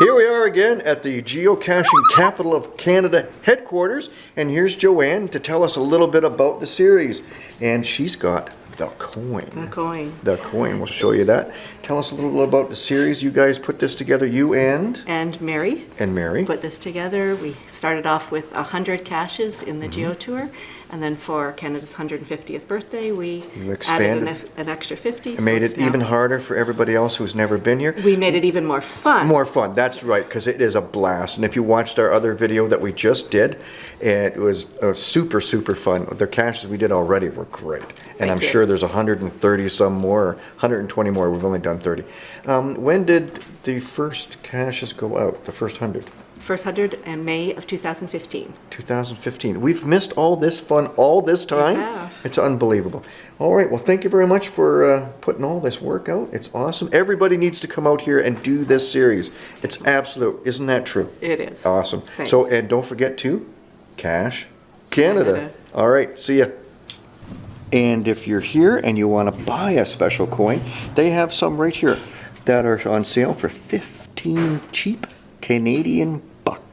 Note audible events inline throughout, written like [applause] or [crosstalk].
Here we are again at the geocaching capital of Canada headquarters, and here's Joanne to tell us a little bit about the series. And she's got the coin. The coin. The coin, we'll show you that. Tell us a little bit about the series. You guys put this together, you and? And Mary And Mary. put this together. We started off with 100 caches in the Mm-hmm. Geo Tour, and then for Canada's 150th birthday, we added an, an extra 50. It so made it even harder for everybody else who's never been here. We made it even more fun. More fun, that's right, because it is a blast. And if you watched our other video that we just did, it was uh, super, super fun. The caches we did already were great. And Thank I'm you. sure there's 130 some more, 120 more, we've only done 30. Um, when did the first caches go out, the first 100? First 100 in May of 2015. 2015. We've missed all this fun all this time. have. It's unbelievable. All right, well, thank you very much for uh, putting all this work out. It's awesome. Everybody needs to come out here and do this series. It's absolute. Isn't that true? It is. Awesome. Thanks. So, and don't forget to cache Canada. Canada. All right, see ya. And if you're here and you want to buy a special coin, they have some right here that are on sale for 15 cheap Canadian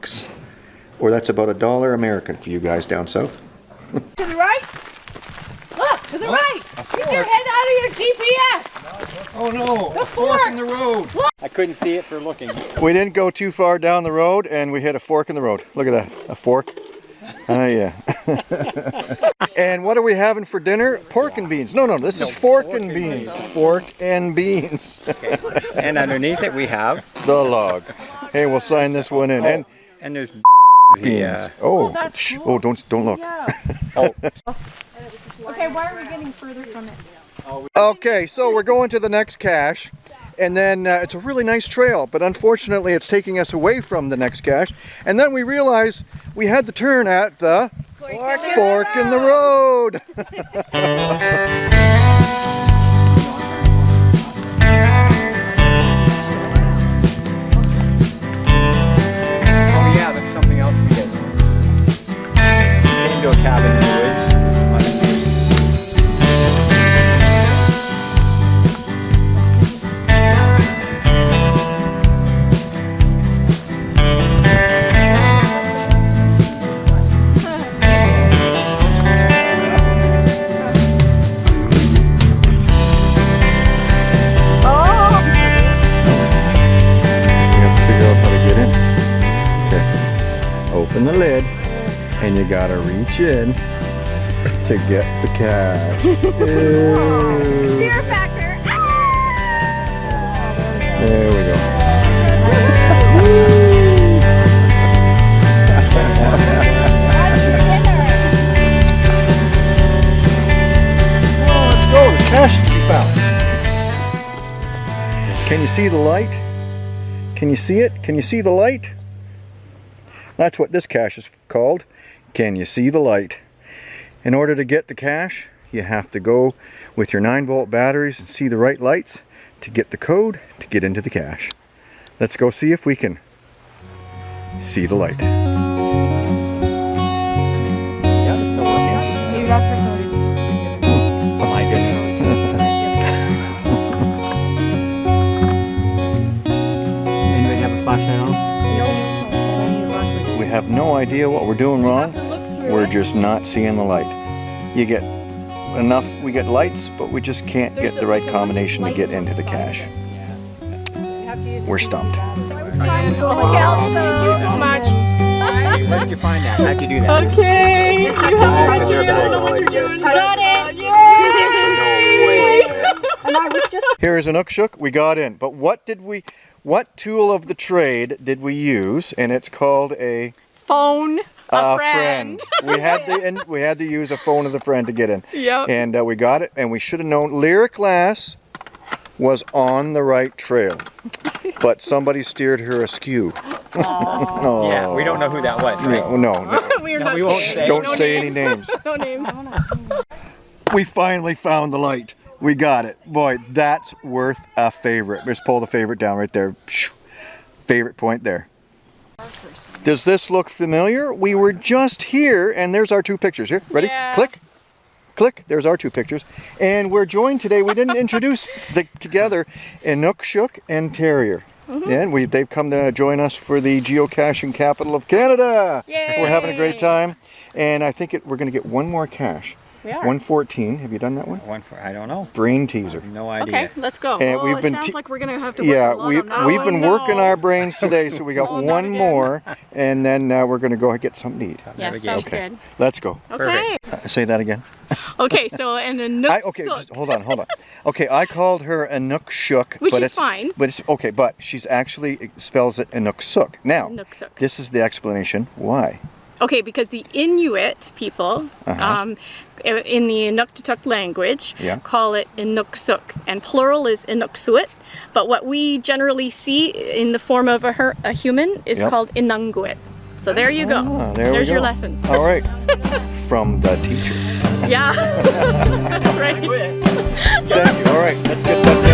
bucks. Or that's about a dollar American for you guys down south. To the right? Look, to the right! Get your head out of your GPS! Oh no, a fork in the road. I couldn't see it for looking. We didn't go too far down the road and we hit a fork in the road. Look at that, a fork. Oh yeah. [laughs] and what are we having for dinner? Pork and beans. No, no, this is fork, and beans. Fork and beans. [laughs] And underneath it we have, the log. Hey, we'll sign this one in. And and there's [laughs] beans. the, uh, oh, that's cool. oh, don't don't look. [laughs] oh, Okay, why are we getting further from it? Okay, so we're going to the next cache, and then uh, it's a really nice trail, but unfortunately it's taking us away from the next cache. And then we realize we had to turn at the fork in the road. oh [laughs] and you gotta reach in to get the cache. [laughs] Fear factor! There we go. Oh, let's go, the cache to be found. Can you see the light? Can you see it? Can you see the light? That's what this cache is called. Can you see the light? In order to get the cache, you have to go with your 9 volt batteries and see the right lights to get the code to get into the cache. Let's go see if we can see the light. Have no idea what we're doing wrong. We're just not seeing the light. You get enough, we get lights, but we just can't get the right combination to get into the cache. We're stumped. Thank you so much. Where did you find that? How'd you do that? Okay, you have to touch it. I don't know what you're doing. Got it! Yay! [laughs] And I was Here is an Ukshook, we got in. But what did we, what tool of the trade did we use? And it's called a phone a, a friend. we had to and we had to use a phone of the friend to get in. Yep. And uh, we got it, and we should have known. Lyric Glass was on the right trail, but somebody steered her askew. [laughs] oh. Yeah, we don't know who that was, right? No, no, no. [laughs] We're No, not we won't say. Don't no say any names. [laughs] names. no names. We finally found the light. We got it. Boy, that's worth a favorite. Just pull the favorite down right there. Favorite point there. Does this look familiar? We were just here, and there's our two pictures. Here, ready? Yeah. Click. Click. There's our two pictures. And we're joined today, we didn't introduce the, together, Inukshuk and Terrier. Mm-hmm. And we they've come to join us for the geocaching capital of Canada. We're having a great time. And I think it, we're going to get one more cache. We are. 114. Have you done that one? One for, I don't know. Brain teaser. No idea. Okay, let's go. And oh, we've it been sounds like we're gonna have to. work Yeah, a lot we, on that. we've Oh, been no. working our brains today, so we [laughs] got Oh, not one again. more, [laughs] and then uh, we're going to go and get something to eat. Yeah, Navigate. sounds Okay. good. Let's go. Okay. Uh, Say that again. [laughs] Okay, so and the Nook I, okay, just hold on, hold on. Okay, I called her Anook Shook, Which but is it's fine. But it's okay, but she's actually it spells it Anook Sook. Now, Nooksuk. this is the explanation why. Okay, because the Inuit people, Uh-huh. um, in the Inuktitut language, Yeah. call it Inuksuk, and plural is Inuksuit. But what we generally see in the form of a, her- a human is Yep. called Inunguit. So there you go. Ah, there There's your lesson. All right, [laughs] from the teacher. Yeah. That's [laughs] right. [laughs] Thank you. All right, let's get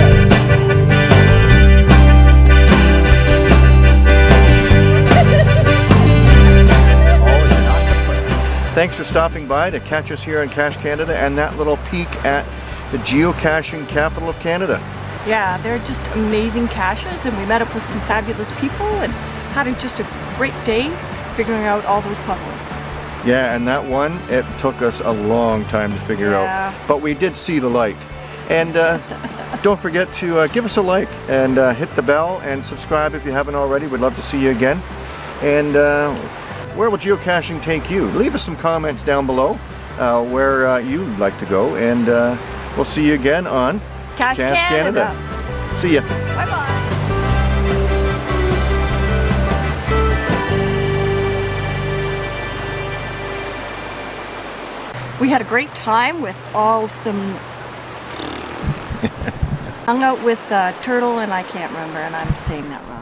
Thanks for stopping by to catch us here in Cache Canada and that little peek at the geocaching capital of Canada. Yeah, they're just amazing caches, and we met up with some fabulous people and had just a great day figuring out all those puzzles. Yeah, and that one, it took us a long time to figure Yeah. out. But we did see the light. And uh, [laughs] don't forget to uh, give us a like and uh, hit the bell and subscribe if you haven't already. We'd love to see you again. And uh, where will geocaching take you? Leave us some comments down below uh, where uh, you'd like to go. And uh, we'll see you again on Cache Cache Canada. See ya. Bye bye. We had a great time with all some. [laughs] Hung out with uh, Turtle, and I can't remember, and I'm saying that wrong.